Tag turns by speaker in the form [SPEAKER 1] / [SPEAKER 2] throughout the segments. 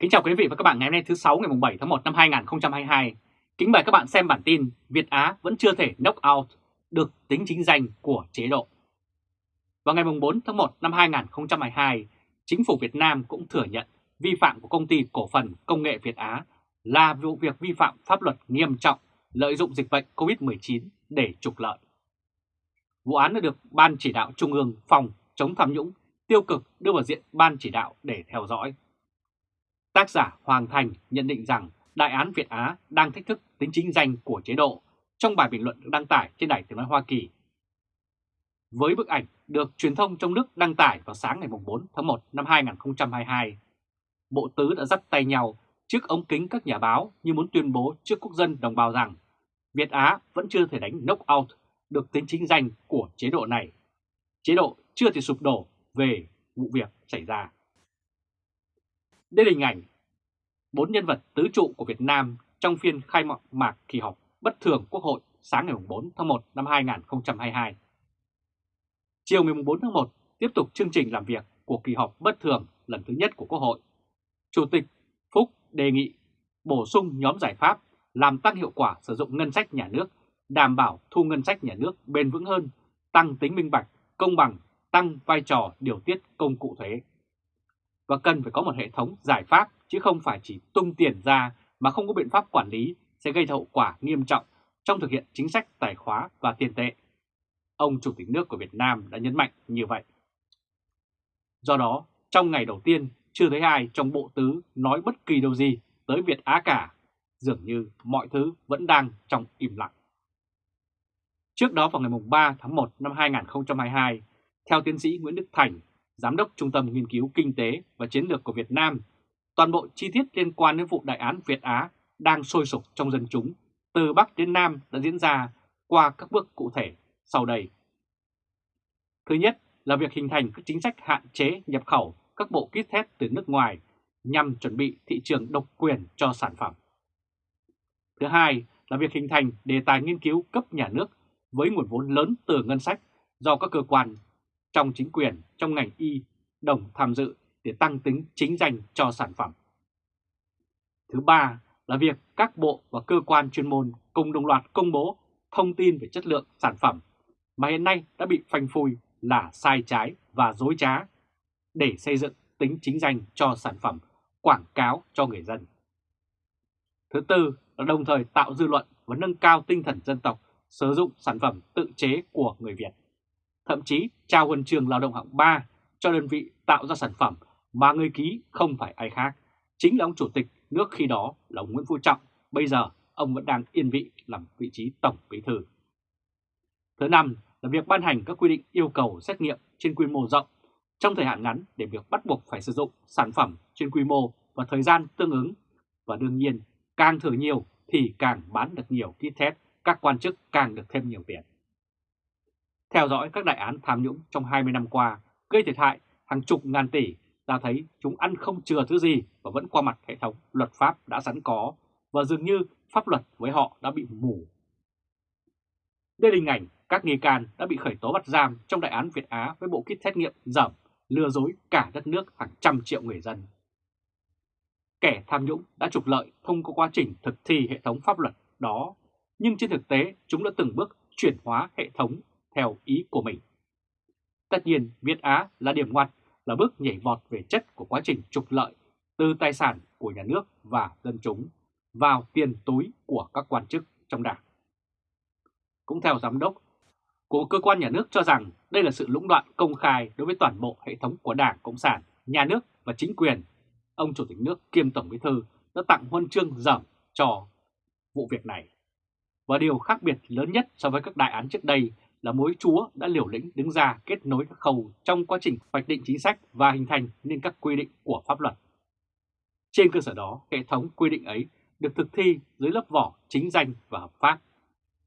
[SPEAKER 1] Kính chào quý vị và các bạn ngày hôm nay thứ 6 ngày 7 tháng 1 năm 2022. Kính mời các bạn xem bản tin Việt Á vẫn chưa thể knock out được tính chính danh của chế độ. Vào ngày 4 tháng 1 năm 2022, chính phủ Việt Nam cũng thừa nhận vi phạm của công ty cổ phần công nghệ Việt Á là vụ việc vi phạm pháp luật nghiêm trọng lợi dụng dịch bệnh COVID-19 để trục lợi. Vụ án đã được Ban chỉ đạo Trung ương phòng chống tham nhũng tiêu cực đưa vào diện Ban chỉ đạo để theo dõi. Tác giả Hoàng Thành nhận định rằng Đại án Việt Á đang thách thức tính chính danh của chế độ trong bài bình luận được đăng tải trên Đài Tiếng Nói Hoa Kỳ. Với bức ảnh được truyền thông trong nước đăng tải vào sáng ngày 4 tháng 1 năm 2022, Bộ Tứ đã dắt tay nhau trước ống kính các nhà báo như muốn tuyên bố trước quốc dân đồng bào rằng Việt Á vẫn chưa thể đánh knock out được tính chính danh của chế độ này. Chế độ chưa thể sụp đổ về vụ việc xảy ra. Đây là hình ảnh bốn nhân vật tứ trụ của Việt Nam trong phiên khai mạc kỳ họp bất thường Quốc hội sáng ngày 4 tháng 1 năm 2022. Chiều ngày 4 tháng 1 tiếp tục chương trình làm việc của kỳ họp bất thường lần thứ nhất của Quốc hội. Chủ tịch Phúc đề nghị bổ sung nhóm giải pháp làm tăng hiệu quả sử dụng ngân sách nhà nước, đảm bảo thu ngân sách nhà nước bền vững hơn, tăng tính minh bạch, công bằng, tăng vai trò điều tiết công cụ thuế. Và cần phải có một hệ thống giải pháp chứ không phải chỉ tung tiền ra mà không có biện pháp quản lý sẽ gây hậu quả nghiêm trọng trong thực hiện chính sách tài khóa và tiền tệ. Ông Chủ tịch nước của Việt Nam đã nhấn mạnh như vậy. Do đó, trong ngày đầu tiên, chưa thấy ai trong bộ tứ nói bất kỳ điều gì tới Việt Á cả, dường như mọi thứ vẫn đang trong im lặng. Trước đó vào ngày 3 tháng 1 năm 2022, theo tiến sĩ Nguyễn Đức Thành, Giám đốc Trung tâm Nghiên cứu Kinh tế và Chiến lược của Việt Nam, toàn bộ chi tiết liên quan đến vụ đại án Việt Á đang sôi sục trong dân chúng, từ Bắc đến Nam đã diễn ra qua các bước cụ thể sau đây. Thứ nhất là việc hình thành các chính sách hạn chế nhập khẩu các bộ kit test từ nước ngoài nhằm chuẩn bị thị trường độc quyền cho sản phẩm. Thứ hai là việc hình thành đề tài nghiên cứu cấp nhà nước với nguồn vốn lớn từ ngân sách do các cơ quan trong chính quyền, trong ngành y đồng tham dự để tăng tính chính danh cho sản phẩm. Thứ ba là việc các bộ và cơ quan chuyên môn cùng đồng loạt công bố thông tin về chất lượng sản phẩm mà hiện nay đã bị phanh phui là sai trái và dối trá để xây dựng tính chính danh cho sản phẩm, quảng cáo cho người dân. Thứ tư là đồng thời tạo dư luận và nâng cao tinh thần dân tộc sử dụng sản phẩm tự chế của người Việt. Thậm chí trao huân trường lao động hạng 3 cho đơn vị tạo ra sản phẩm mà người ký không phải ai khác, chính là ông chủ tịch nước khi đó là ông Nguyễn Phú Trọng, bây giờ ông vẫn đang yên vị làm vị trí tổng bí thư. Thứ năm là việc ban hành các quy định yêu cầu xét nghiệm trên quy mô rộng trong thời hạn ngắn để việc bắt buộc phải sử dụng sản phẩm trên quy mô và thời gian tương ứng. Và đương nhiên, càng thử nhiều thì càng bán được nhiều kit test, các quan chức càng được thêm nhiều tiền. Theo dõi các đại án tham nhũng trong 20 năm qua, gây thiệt hại hàng chục ngàn tỷ, ta thấy chúng ăn không chừa thứ gì và vẫn qua mặt hệ thống luật pháp đã sẵn có và dường như pháp luật với họ đã bị mù. Đây là hình ảnh các nghi can đã bị khởi tố bắt giam trong đại án Việt Á với bộ kit xét nghiệm dởm lừa dối cả đất nước hàng trăm triệu người dân. Kẻ tham nhũng đã trục lợi thông qua quá trình thực thi hệ thống pháp luật đó, nhưng trên thực tế chúng đã từng bước chuyển hóa hệ thống theo ý của mình. Tất nhiên, Việt Á là điểm ngoặt, là bước nhảy vọt về chất của quá trình trục lợi từ tài sản của nhà nước và dân chúng vào tiền túi của các quan chức trong đảng. Cũng theo giám đốc của cơ quan nhà nước cho rằng đây là sự lũng đoạn công khai đối với toàn bộ hệ thống của Đảng Cộng sản, nhà nước và chính quyền. Ông Chủ tịch nước kiêm Tổng Bí Thư đã tặng huân chương dởm cho vụ việc này. Và điều khác biệt lớn nhất so với các đại án trước đây là mối chúa đã liều lĩnh đứng ra kết nối các khâu trong quá trình hoạch định chính sách và hình thành nên các quy định của pháp luật. Trên cơ sở đó, hệ thống quy định ấy được thực thi dưới lớp vỏ chính danh và hợp pháp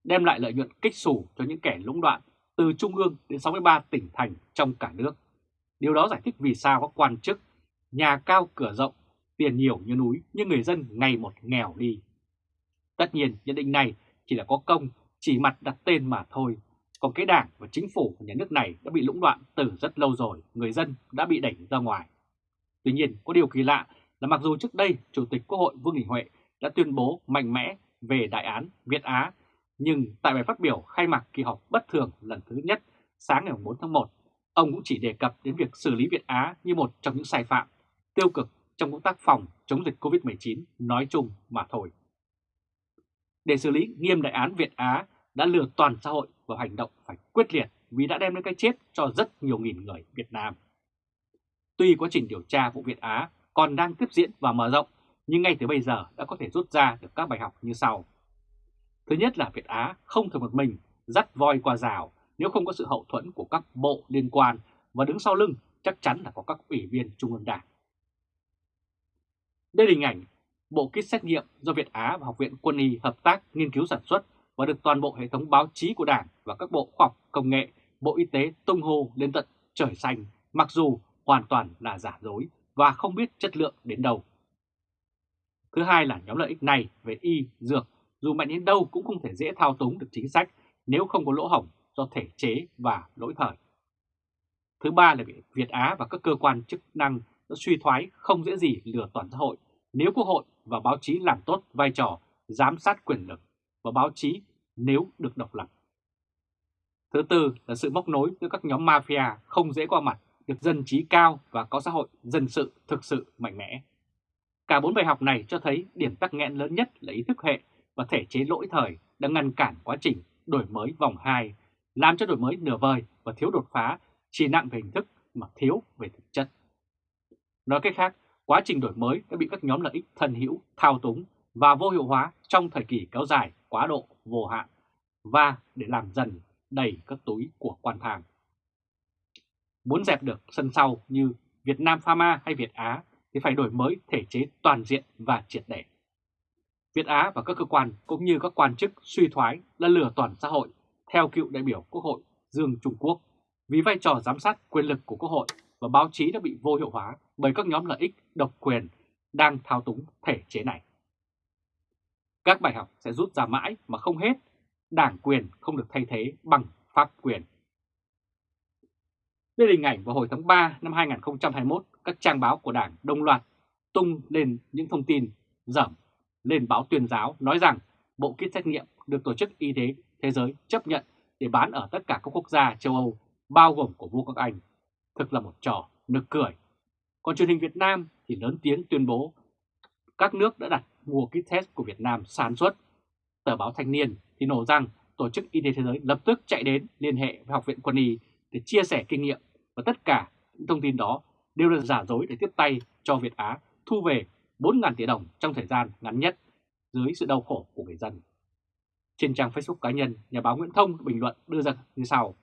[SPEAKER 1] đem lại lợi nhuận kích xù cho những kẻ lũng đoạn từ Trung ương đến 63 tỉnh thành trong cả nước. Điều đó giải thích vì sao các quan chức, nhà cao cửa rộng, tiền nhiều như núi nhưng người dân ngày một nghèo đi. Tất nhiên nhận định này chỉ là có công, chỉ mặt đặt tên mà thôi. Còn cái đảng và chính phủ của nhà nước này đã bị lũng đoạn từ rất lâu rồi, người dân đã bị đẩy ra ngoài. Tuy nhiên có điều kỳ lạ là mặc dù trước đây Chủ tịch Quốc hội Vương Đình Huệ đã tuyên bố mạnh mẽ về đại án Việt Á, nhưng tại bài phát biểu khai mạc kỳ họp bất thường lần thứ nhất sáng ngày 4 tháng 1, ông cũng chỉ đề cập đến việc xử lý Việt Á như một trong những sai phạm tiêu cực trong công tác phòng chống dịch COVID-19 nói chung mà thôi. Để xử lý nghiêm đại án Việt Á đã lừa toàn xã hội vào hành động phải quyết liệt vì đã đem đến cái chết cho rất nhiều nghìn người Việt Nam. Tuy quá trình điều tra vụ Việt Á còn đang tiếp diễn và mở rộng, nhưng ngay từ bây giờ đã có thể rút ra được các bài học như sau. Thứ nhất là Việt Á không thể một mình dắt voi qua rào nếu không có sự hậu thuẫn của các bộ liên quan và đứng sau lưng chắc chắn là có các ủy viên Trung ương Đảng. Đây là hình ảnh bộ kit xét nghiệm do Việt Á và Học viện Quân y hợp tác nghiên cứu sản xuất và được toàn bộ hệ thống báo chí của Đảng và các bộ khoa học công nghệ, Bộ Y tế tung hô lên tận trời xanh mặc dù hoàn toàn là giả dối và không biết chất lượng đến đâu. Thứ hai là nhóm lợi ích này về y, dược dù mạnh đến đâu cũng không thể dễ thao túng được chính sách nếu không có lỗ hổng do thể chế và lỗi thời. Thứ ba là Việt Á và các cơ quan chức năng đã suy thoái không dễ gì lừa toàn xã hội nếu Quốc hội và báo chí làm tốt vai trò giám sát quyền lực và báo chí nếu được độc lập. Thứ tư là sự móc nối giữa các nhóm mafia không dễ qua mặt, được dân trí cao và có xã hội dân sự thực sự mạnh mẽ. Cả bốn bài học này cho thấy điểm tắc nghẽn lớn nhất là ý thức hệ và thể chế lỗi thời đã ngăn cản quá trình đổi mới vòng 2, làm cho đổi mới nửa vời và thiếu đột phá chỉ nặng về hình thức mà thiếu về thực chất. Nói cách khác, quá trình đổi mới đã bị các nhóm lợi ích thân hữu thao túng và vô hiệu hóa trong thời kỳ kéo dài quá độ vô hạn và để làm dần đầy các túi của quan thang. Muốn dẹp được sân sau như Việt Nam Pharma hay Việt Á thì phải đổi mới thể chế toàn diện và triệt để. Việt Á và các cơ quan cũng như các quan chức suy thoái là lừa toàn xã hội, theo cựu đại biểu Quốc hội Dương Trung Quốc, vì vai trò giám sát quyền lực của Quốc hội và báo chí đã bị vô hiệu hóa bởi các nhóm lợi ích độc quyền đang thao túng thể chế này. Các bài học sẽ rút ra mãi mà không hết, đảng quyền không được thay thế bằng pháp quyền. Đây là hình ảnh vào hồi tháng 3 năm 2021, các trang báo của đảng đồng loạt tung lên những thông tin dởm lên báo tuyên giáo nói rằng bộ kit xét nghiệm được Tổ chức Y tế Thế giới chấp nhận để bán ở tất cả các quốc gia châu Âu, bao gồm của vua các Anh. Thực là một trò nực cười. Còn truyền hình Việt Nam thì lớn tiếng tuyên bố các nước đã đặt mua kit test của Việt Nam sản xuất. Tờ báo Thanh niên thì nổ rằng Tổ chức Y tế Thế giới lập tức chạy đến liên hệ với Học viện Quân y để chia sẻ kinh nghiệm và tất cả những thông tin đó đều là giả dối để tiếp tay cho Việt Á thu về 4.000 tỷ đồng trong thời gian ngắn nhất dưới sự đau khổ của người dân. Trên trang Facebook cá nhân, nhà báo Nguyễn Thông bình luận đưa ra như sau.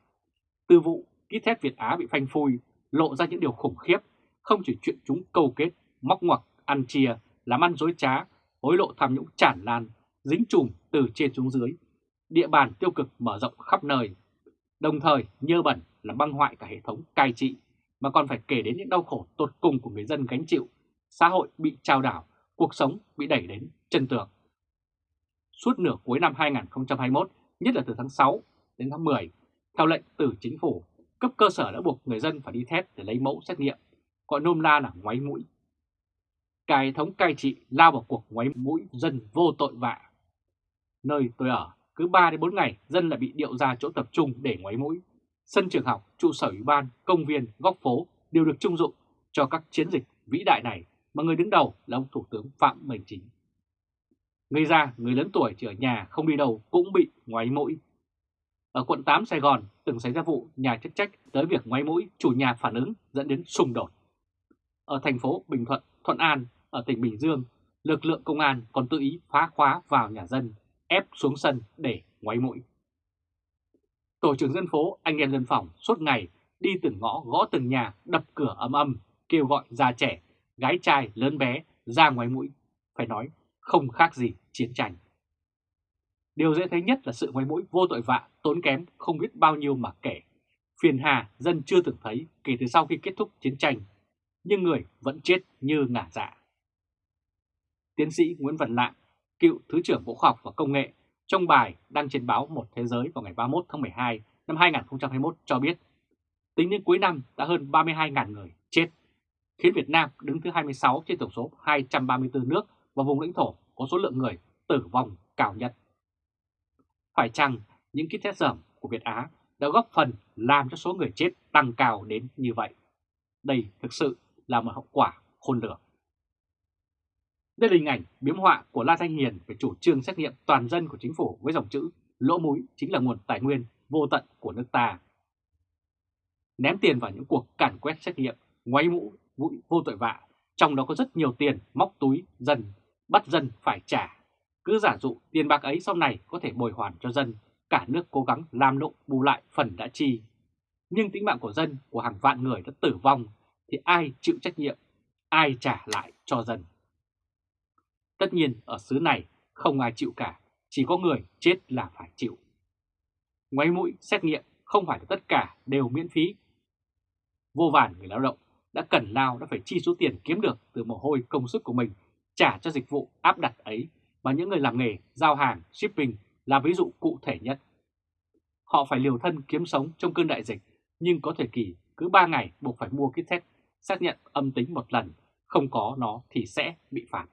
[SPEAKER 1] Từ vụ kit test Việt Á bị phanh phui lộ ra những điều khủng khiếp, không chỉ chuyện chúng câu kết, móc ngoặc, ăn chia, làm ăn dối trá, hối lộ tham nhũng tràn lan, dính chùm từ trên xuống dưới, địa bàn tiêu cực mở rộng khắp nơi, đồng thời nhơ bẩn là băng hoại cả hệ thống cai trị, mà còn phải kể đến những đau khổ tột cùng của người dân gánh chịu, xã hội bị trao đảo, cuộc sống bị đẩy đến chân tường. Suốt nửa cuối năm 2021, nhất là từ tháng 6 đến tháng 10, theo lệnh từ chính phủ, cấp cơ sở đã buộc người dân phải đi thét để lấy mẫu xét nghiệm, gọi nôm na là ngoáy mũi. Cả hệ thống cai trị lao vào cuộc ngoáy mũi dân vô tội vạ. Nơi tôi ở, cứ 3 đến 4 ngày dân lại bị điệu ra chỗ tập trung để ngoáy mũi. Sân trường học, trụ sở ủy ban, công viên, góc phố đều được trung dụng cho các chiến dịch vĩ đại này mà người đứng đầu là ông Thủ tướng Phạm Minh Chính. Người già, người lớn tuổi chỉ ở nhà không đi đâu cũng bị ngoáy mũi. Ở quận 8 Sài Gòn từng xảy ra vụ nhà chức trách tới việc ngoáy mũi chủ nhà phản ứng dẫn đến xung đột. Ở thành phố Bình Thuận, Thuận An, ở tỉnh Bình Dương, lực lượng công an còn tự ý phá khóa vào nhà dân, ép xuống sân để ngoáy mũi. Tổ trưởng dân phố anh em dân phòng suốt ngày đi từng ngõ gõ từng nhà đập cửa ầm ầm kêu gọi già trẻ, gái trai lớn bé ra ngoáy mũi. Phải nói không khác gì chiến tranh. Điều dễ thấy nhất là sự ngoáy mũi vô tội vạ, tốn kém không biết bao nhiêu mà kể. Phiền hà dân chưa từng thấy kể từ sau khi kết thúc chiến tranh, nhưng người vẫn chết như ngả dạ. Tiến sĩ Nguyễn Văn Lạng, cựu Thứ trưởng Bộ Khoa học và Công nghệ, trong bài đăng trên báo Một Thế Giới vào ngày 31 tháng 12 năm 2021 cho biết, tính đến cuối năm đã hơn 32.000 người chết. khiến Việt Nam đứng thứ 26 trên tổng số 234 nước và vùng lãnh thổ có số lượng người tử vong cao nhất. Phải chăng những kit test dởm của Việt Á đã góp phần làm cho số người chết tăng cao đến như vậy? Đây thực sự là một hậu quả khôn lường. Đây là hình ảnh biếm họa của La Thanh Hiền về chủ trương xét nghiệm toàn dân của chính phủ với dòng chữ lỗ mũi chính là nguồn tài nguyên vô tận của nước ta. Ném tiền vào những cuộc càn quét xét nghiệm, ngoáy mũ, mũi vô tội vạ, trong đó có rất nhiều tiền móc túi dân, bắt dân phải trả. Cứ giả dụ tiền bạc ấy sau này có thể bồi hoàn cho dân, cả nước cố gắng làm lộ bù lại phần đã chi. Nhưng tính mạng của dân, của hàng vạn người đã tử vong, thì ai chịu trách nhiệm, ai trả lại cho dân. Tất nhiên ở xứ này không ai chịu cả, chỉ có người chết là phải chịu. Ngoáy mũi xét nghiệm không phải là tất cả đều miễn phí. Vô vàn người lao động đã cần lao đã phải chi số tiền kiếm được từ mồ hôi công sức của mình trả cho dịch vụ áp đặt ấy và những người làm nghề giao hàng, shipping là ví dụ cụ thể nhất. Họ phải liều thân kiếm sống trong cơn đại dịch nhưng có thời kỳ cứ 3 ngày buộc phải mua kit test xác nhận âm tính một lần, không có nó thì sẽ bị phạt.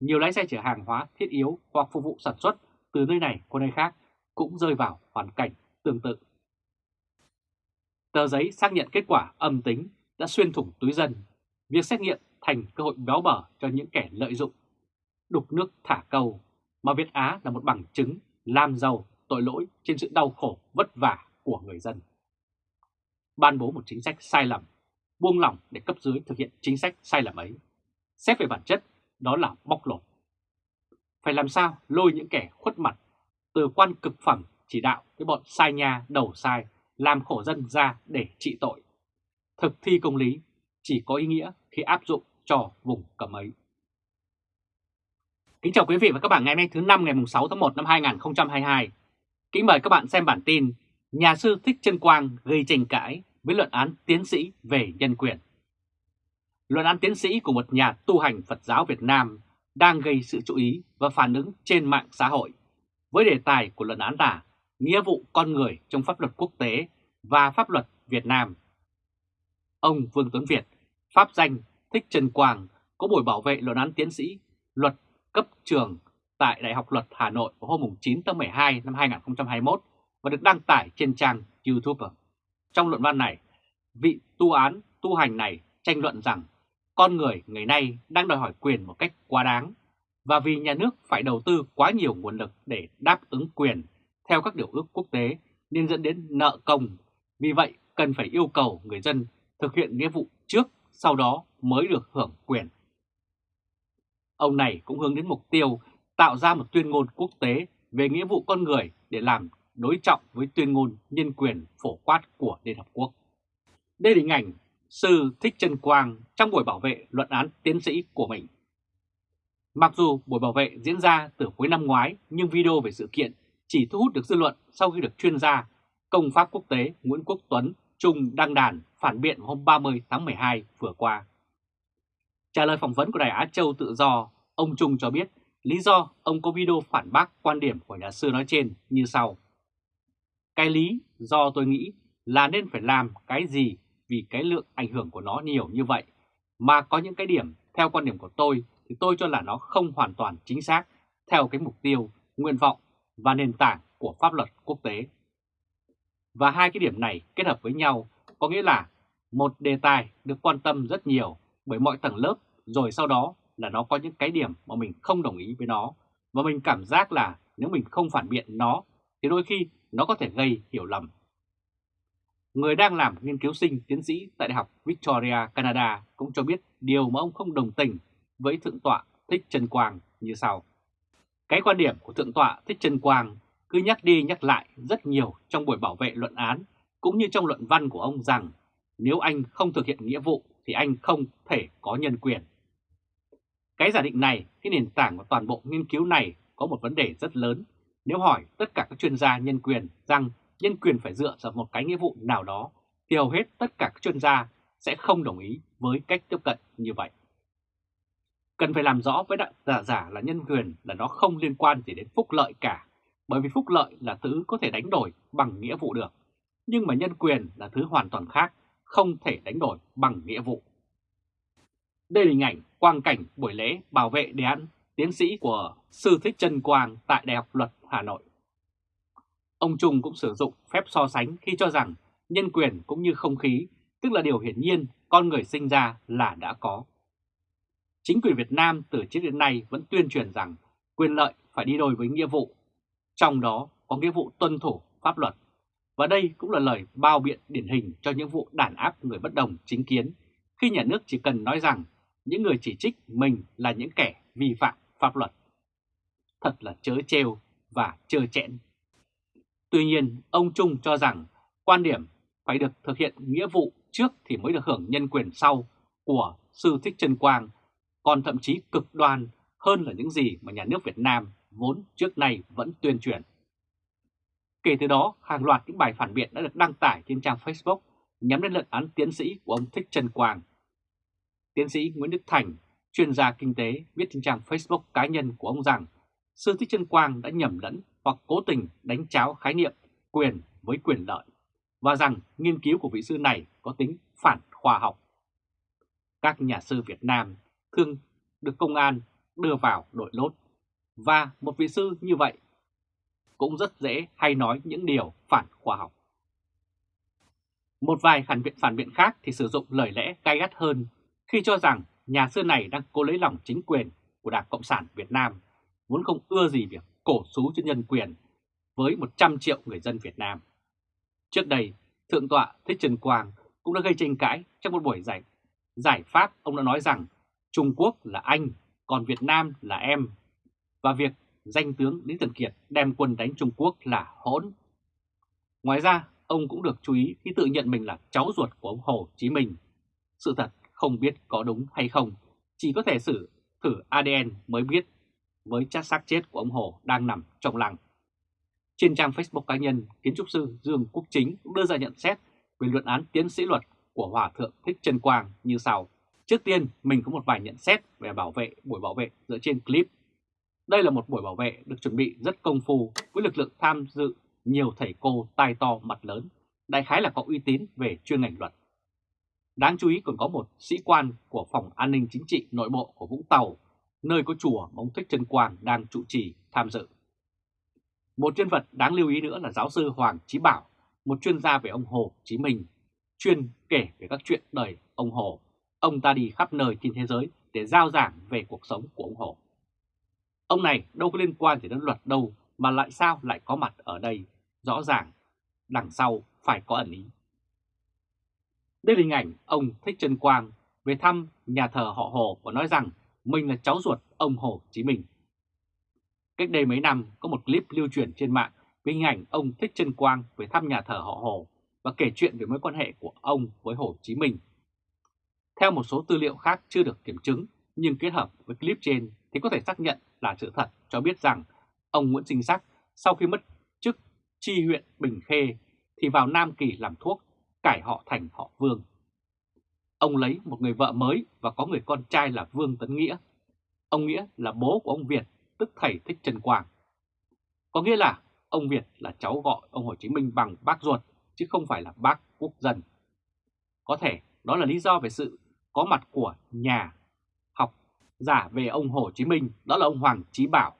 [SPEAKER 1] Nhiều lái xe chở hàng hóa thiết yếu hoặc phục vụ sản xuất từ nơi này qua nơi khác cũng rơi vào hoàn cảnh tương tự. Tờ giấy xác nhận kết quả âm tính đã xuyên thủng túi dân, việc xét nghiệm thành cơ hội béo bở cho những kẻ lợi dụng, đục nước thả câu, mà Việt Á là một bằng chứng làm giàu tội lỗi trên sự đau khổ vất vả của người dân. Ban bố một chính sách sai lầm, buông lỏng để cấp dưới thực hiện chính sách sai lầm ấy. Xét về bản chất, đó là bóc lột. Phải làm sao lôi những kẻ khuất mặt, từ quan cực phẩm chỉ đạo cái bọn sai nha đầu sai, làm khổ dân ra để trị tội. Thực thi công lý chỉ có ý nghĩa khi áp dụng cho vùng cấm ấy. Kính chào quý vị và các bạn ngày hôm nay thứ năm ngày 6 tháng 1 năm 2022. Kính mời các bạn xem bản tin Nhà sư Thích Trân Quang gây tranh cãi với luận án tiến sĩ về nhân quyền. Luận án tiến sĩ của một nhà tu hành Phật giáo Việt Nam đang gây sự chú ý và phản ứng trên mạng xã hội với đề tài của luận án là nghĩa vụ con người trong pháp luật quốc tế và pháp luật Việt Nam. Ông Vương Tuấn Việt, pháp danh Thích Trần Quang, có buổi bảo vệ luận án tiến sĩ luật cấp trường tại Đại học Luật Hà Nội vào hôm 9 tháng 12 năm 2021 và được đăng tải trên trang YouTube. Trong luận văn này, vị tu án tu hành này tranh luận rằng con người ngày nay đang đòi hỏi quyền một cách quá đáng và vì nhà nước phải đầu tư quá nhiều nguồn lực để đáp ứng quyền theo các điều ước quốc tế nên dẫn đến nợ công. Vì vậy, cần phải yêu cầu người dân thực hiện nghĩa vụ trước, sau đó mới được hưởng quyền. Ông này cũng hướng đến mục tiêu tạo ra một tuyên ngôn quốc tế về nghĩa vụ con người để làm đối trọng với tuyên ngôn nhân quyền phổ quát của Liên Hợp Quốc. Đây là hình ảnh Sư Thích Trân Quang trong buổi bảo vệ luận án tiến sĩ của mình. Mặc dù buổi bảo vệ diễn ra từ cuối năm ngoái nhưng video về sự kiện chỉ thu hút được dư luận sau khi được chuyên gia công pháp quốc tế Nguyễn Quốc Tuấn Trung đăng đàn phản biện hôm 30 tháng 12 vừa qua. Trả lời phỏng vấn của Đài Á Châu Tự Do, ông Trung cho biết lý do ông có video phản bác quan điểm của nhà sư nói trên như sau. Cái lý do tôi nghĩ là nên phải làm cái gì vì cái lượng ảnh hưởng của nó nhiều như vậy, mà có những cái điểm theo quan điểm của tôi thì tôi cho là nó không hoàn toàn chính xác theo cái mục tiêu, nguyện vọng và nền tảng của pháp luật quốc tế. Và hai cái điểm này kết hợp với nhau có nghĩa là một đề tài được quan tâm rất nhiều bởi mọi tầng lớp rồi sau đó là nó có những cái điểm mà mình không đồng ý với nó và mình cảm giác là nếu mình không phản biện nó thì đôi khi nó có thể gây hiểu lầm. Người đang làm nghiên cứu sinh tiến sĩ tại Đại học Victoria, Canada cũng cho biết điều mà ông không đồng tình với Thượng tọa Thích Trần Quang như sau. Cái quan điểm của Thượng tọa Thích Trần Quang cứ nhắc đi nhắc lại rất nhiều trong buổi bảo vệ luận án cũng như trong luận văn của ông rằng nếu anh không thực hiện nghĩa vụ thì anh không thể có nhân quyền. Cái giả định này, cái nền tảng của toàn bộ nghiên cứu này có một vấn đề rất lớn. Nếu hỏi tất cả các chuyên gia nhân quyền rằng nhân quyền phải dựa vào một cái nghĩa vụ nào đó, thì hầu hết tất cả các chuyên gia sẽ không đồng ý với cách tiếp cận như vậy. Cần phải làm rõ với đại giả giả là nhân quyền là nó không liên quan gì đến phúc lợi cả, bởi vì phúc lợi là thứ có thể đánh đổi bằng nghĩa vụ được. Nhưng mà nhân quyền là thứ hoàn toàn khác, không thể đánh đổi bằng nghĩa vụ. Đây là hình ảnh quang cảnh buổi lễ bảo vệ đề án tiến sĩ của Sư Thích Trân Quang tại Đại học Luật Hà Nội. Ông Trung cũng sử dụng phép so sánh khi cho rằng nhân quyền cũng như không khí, tức là điều hiển nhiên con người sinh ra là đã có. Chính quyền Việt Nam từ trước đến nay vẫn tuyên truyền rằng quyền lợi phải đi đôi với nghĩa vụ, trong đó có nghĩa vụ tuân thủ pháp luật. Và đây cũng là lời bao biện điển hình cho những vụ đàn áp người bất đồng chính kiến, khi nhà nước chỉ cần nói rằng những người chỉ trích mình là những kẻ vi phạm pháp luật. Thật là chớ trêu và chơ chẽn. Tuy nhiên, ông Trung cho rằng quan điểm phải được thực hiện nghĩa vụ trước thì mới được hưởng nhân quyền sau của Sư Thích Trân Quang, còn thậm chí cực đoan hơn là những gì mà nhà nước Việt Nam vốn trước nay vẫn tuyên truyền. Kể từ đó, hàng loạt những bài phản biện đã được đăng tải trên trang Facebook nhắm đến luận án tiến sĩ của ông Thích Trân Quang. Tiến sĩ Nguyễn Đức Thành, chuyên gia kinh tế, viết trên trang Facebook cá nhân của ông rằng Sư Thích Trân Quang đã nhầm lẫn hoặc cố tình đánh cháo khái niệm quyền với quyền lợi và rằng nghiên cứu của vị sư này có tính phản khoa học. Các nhà sư Việt Nam thường được công an đưa vào đội lốt và một vị sư như vậy cũng rất dễ hay nói những điều phản khoa học. Một vài phản biện phản biện khác thì sử dụng lời lẽ gay gắt hơn khi cho rằng nhà sư này đang cố lấy lòng chính quyền của Đảng Cộng sản Việt Nam, vốn không ưa gì việc cổ xú cho nhân quyền với 100 triệu người dân Việt Nam. Trước đây, Thượng tọa Thích Trần Quang cũng đã gây tranh cãi trong một buổi giải, giải pháp ông đã nói rằng Trung Quốc là anh, còn Việt Nam là em, và việc danh tướng Lý Tần Kiệt đem quân đánh Trung Quốc là hỗn. Ngoài ra, ông cũng được chú ý khi tự nhận mình là cháu ruột của ông Hồ Chí Minh. Sự thật không biết có đúng hay không, chỉ có thể xử thử ADN mới biết với chất xác chết của ông Hồ đang nằm trong lăng. Trên trang Facebook cá nhân, kiến trúc sư Dương Quốc Chính cũng đưa ra nhận xét về luận án tiến sĩ luật của Hòa Thượng Thích Trân Quang như sau. Trước tiên, mình có một vài nhận xét về bảo vệ buổi bảo vệ dựa trên clip. Đây là một buổi bảo vệ được chuẩn bị rất công phu với lực lượng tham dự nhiều thầy cô tai to mặt lớn, đại khái là có uy tín về chuyên ngành luật. Đáng chú ý còn có một sĩ quan của Phòng An ninh Chính trị Nội bộ của Vũng Tàu, nơi có chùa mà ông Thích Trân Quang đang trụ trì tham dự. Một nhân vật đáng lưu ý nữa là giáo sư Hoàng Chí Bảo, một chuyên gia về ông Hồ Chí Minh, chuyên kể về các chuyện đời ông Hồ. Ông ta đi khắp nơi trên thế giới để giao giảng về cuộc sống của ông Hồ. Ông này đâu có liên quan gì đến luật đâu mà lại sao lại có mặt ở đây, rõ ràng đằng sau phải có ẩn ý. Đây là hình ảnh ông Thích Trân Quang về thăm nhà thờ họ Hồ và nói rằng mình là cháu ruột ông Hồ Chí Minh. Cách đây mấy năm có một clip lưu truyền trên mạng với hình ảnh ông Thích Trân Quang về thăm nhà thờ họ Hồ và kể chuyện về mối quan hệ của ông với Hồ Chí Minh. Theo một số tư liệu khác chưa được kiểm chứng nhưng kết hợp với clip trên thì có thể xác nhận là sự thật cho biết rằng ông Nguyễn Sinh Sắc sau khi mất chức tri huyện Bình Khê thì vào Nam Kỳ làm thuốc, cải họ thành họ Vương. Ông lấy một người vợ mới và có người con trai là Vương Tấn Nghĩa. Ông Nghĩa là bố của ông Việt, tức thầy Thích Trần Quang. Có nghĩa là ông Việt là cháu gọi ông Hồ Chí Minh bằng bác ruột, chứ không phải là bác quốc dân. Có thể đó là lý do về sự có mặt của nhà học giả về ông Hồ Chí Minh, đó là ông Hoàng Chí Bảo.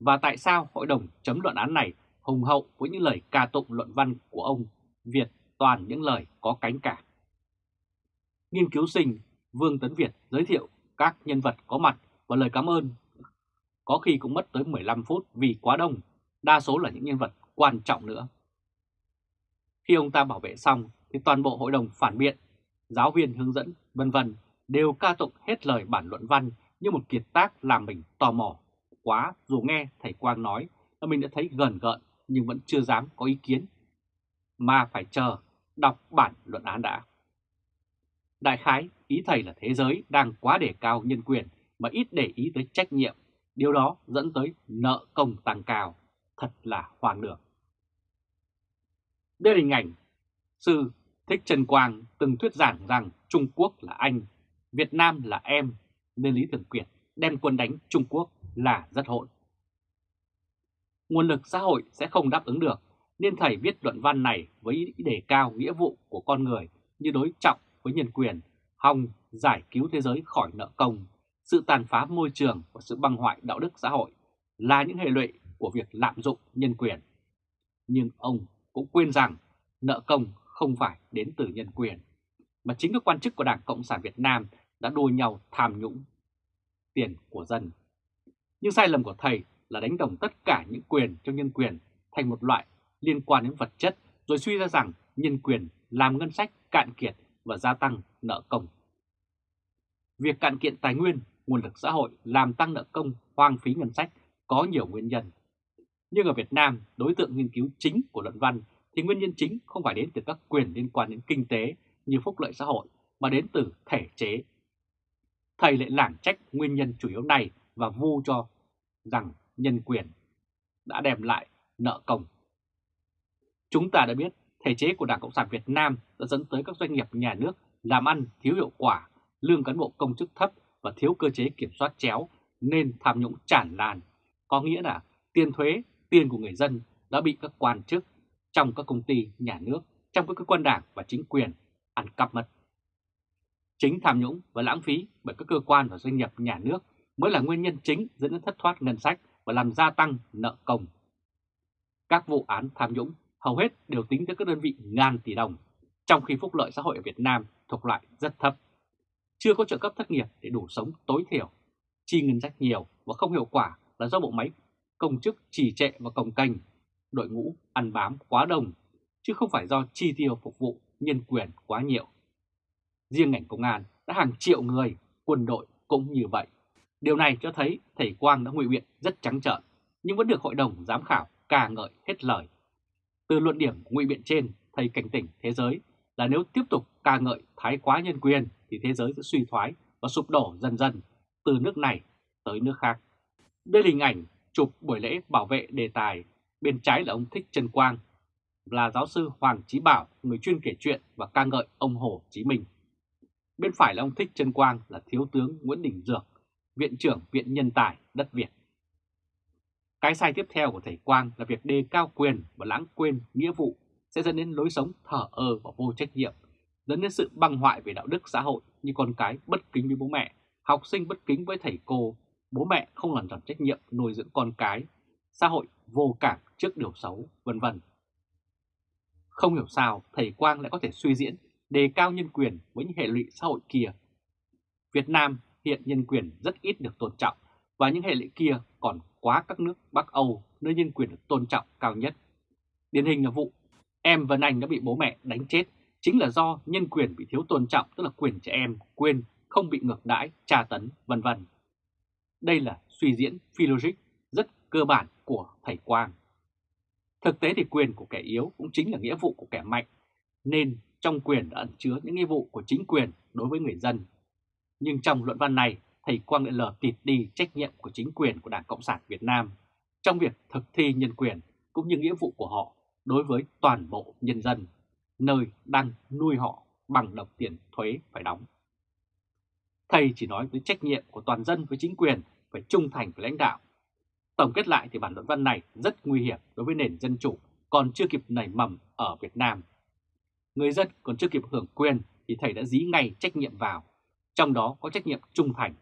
[SPEAKER 1] Và tại sao hội đồng chấm luận án này hùng hậu với những lời ca tụng luận văn của ông Việt toàn những lời có cánh cả. Nghiên cứu sinh Vương Tấn Việt giới thiệu các nhân vật có mặt và lời cảm ơn. Có khi cũng mất tới 15 phút vì quá đông, đa số là những nhân vật quan trọng nữa. Khi ông ta bảo vệ xong thì toàn bộ hội đồng phản biện, giáo viên hướng dẫn, vân vân đều ca tụng hết lời bản luận văn như một kiệt tác làm mình tò mò quá dù nghe thầy Quang nói là mình đã thấy gần gợn nhưng vẫn chưa dám có ý kiến, mà phải chờ đọc bản luận án đã. Đại khái, ý thầy là thế giới đang quá đề cao nhân quyền mà ít để ý tới trách nhiệm, điều đó dẫn tới nợ công tăng cao, thật là hoang đường. Đây là hình ảnh sư Thích Trần Quang từng thuyết giảng rằng Trung Quốc là anh, Việt Nam là em, nên Lý Thường Kiệt đem quân đánh Trung Quốc là rất hỗn. Nguồn lực xã hội sẽ không đáp ứng được, nên thầy viết luận văn này với ý đề cao nghĩa vụ của con người như đối trọng với nhân quyền, hòng giải cứu thế giới khỏi nợ công, sự tàn phá môi trường và sự băng hoại đạo đức xã hội là những hệ lụy của việc lạm dụng nhân quyền. Nhưng ông cũng quên rằng nợ công không phải đến từ nhân quyền, mà chính các quan chức của Đảng Cộng sản Việt Nam đã đua nhau tham nhũng tiền của dân. Nhưng sai lầm của thầy là đánh đồng tất cả những quyền trong nhân quyền thành một loại liên quan đến vật chất rồi suy ra rằng nhân quyền làm ngân sách cạn kiệt và gia tăng nợ công. Việc cạn kiện tài nguyên, nguồn lực xã hội làm tăng nợ công, hoang phí ngân sách có nhiều nguyên nhân. Nhưng ở Việt Nam, đối tượng nghiên cứu chính của luận văn thì nguyên nhân chính không phải đến từ các quyền liên quan đến kinh tế như phúc lợi xã hội mà đến từ thể chế. Thầy lại lảng trách nguyên nhân chủ yếu này và vu cho rằng nhân quyền đã đem lại nợ công. Chúng ta đã biết thể chế của Đảng Cộng sản Việt Nam đã dẫn tới các doanh nghiệp nhà nước làm ăn thiếu hiệu quả, lương cán bộ công chức thấp và thiếu cơ chế kiểm soát chéo nên tham nhũng tràn lan. Có nghĩa là tiền thuế, tiền của người dân đã bị các quan chức trong các công ty nhà nước, trong các cơ quan đảng và chính quyền ăn cắp mất. Chính tham nhũng và lãng phí bởi các cơ quan và doanh nghiệp nhà nước mới là nguyên nhân chính dẫn đến thất thoát ngân sách và làm gia tăng nợ công. Các vụ án tham nhũng hầu hết đều tính tới các đơn vị ngàn tỷ đồng, trong khi phúc lợi xã hội ở Việt Nam thuộc loại rất thấp. Chưa có trợ cấp thất nghiệp để đủ sống tối thiểu, chi ngân sách nhiều và không hiệu quả là do bộ máy công chức trì trệ và cồng cành, đội ngũ ăn bám quá đông, chứ không phải do chi tiêu phục vụ nhân quyền quá nhiều. Riêng ngành công an đã hàng triệu người, quân đội cũng như vậy. Điều này cho thấy thầy Quang đã ngụy biện rất trắng trợn, nhưng vẫn được hội đồng giám khảo ca ngợi hết lời. Từ luận điểm ngụy biện trên, thầy cảnh tỉnh thế giới là nếu tiếp tục ca ngợi thái quá nhân quyền thì thế giới sẽ suy thoái và sụp đổ dần dần từ nước này tới nước khác. Đây là hình ảnh chụp buổi lễ bảo vệ đề tài, bên trái là ông Thích trần Quang, là giáo sư Hoàng Chí Bảo, người chuyên kể chuyện và ca ngợi ông Hồ Chí Minh. Bên phải là ông Thích Trân Quang là Thiếu tướng Nguyễn Đình Dược, Viện trưởng Viện Nhân tài đất Việt. Cái sai tiếp theo của thầy Quang là việc đề cao quyền và lãng quên nghĩa vụ sẽ dẫn đến lối sống thở ơ và vô trách nhiệm, dẫn đến sự băng hoại về đạo đức xã hội như con cái bất kính với bố mẹ, học sinh bất kính với thầy cô, bố mẹ không làm tròn trách nhiệm nuôi dưỡng con cái, xã hội vô cảm trước điều xấu, vân vân. Không hiểu sao thầy Quang lại có thể suy diễn đề cao nhân quyền với những hệ lụy xã hội kia. Việt Nam hiện nhân quyền rất ít được tôn trọng và những hệ lệ kia còn quá các nước Bắc Âu nơi nhân quyền được tôn trọng cao nhất. Điển hình là vụ em Vân Anh đã bị bố mẹ đánh chết chính là do nhân quyền bị thiếu tôn trọng tức là quyền trẻ em quên không bị ngược đãi, tra tấn, vân vân. Đây là suy diễn phi logic rất cơ bản của thầy Quang. Thực tế thì quyền của kẻ yếu cũng chính là nghĩa vụ của kẻ mạnh, nên trong quyền đã ẩn chứa những nghĩa vụ của chính quyền đối với người dân. Nhưng trong luận văn này, thầy Quang lại lờ tịt đi trách nhiệm của chính quyền của Đảng Cộng sản Việt Nam trong việc thực thi nhân quyền cũng như nghĩa vụ của họ đối với toàn bộ nhân dân, nơi đang nuôi họ bằng đồng tiền thuế phải đóng. Thầy chỉ nói tới trách nhiệm của toàn dân với chính quyền phải trung thành với lãnh đạo. Tổng kết lại thì bản luận văn này rất nguy hiểm đối với nền dân chủ còn chưa kịp nảy mầm ở Việt Nam. Người dân còn chưa kịp hưởng quyền thì thầy đã dí ngay trách nhiệm vào, trong đó có trách nhiệm trung thành.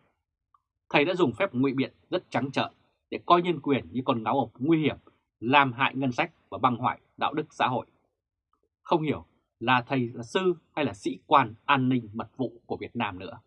[SPEAKER 1] Thầy đã dùng phép ngụy biện rất trắng trợn để coi nhân quyền như con ngáo ộc nguy hiểm, làm hại ngân sách và băng hoại đạo đức xã hội. Không hiểu là thầy là sư hay là sĩ quan an ninh mật vụ của Việt Nam nữa.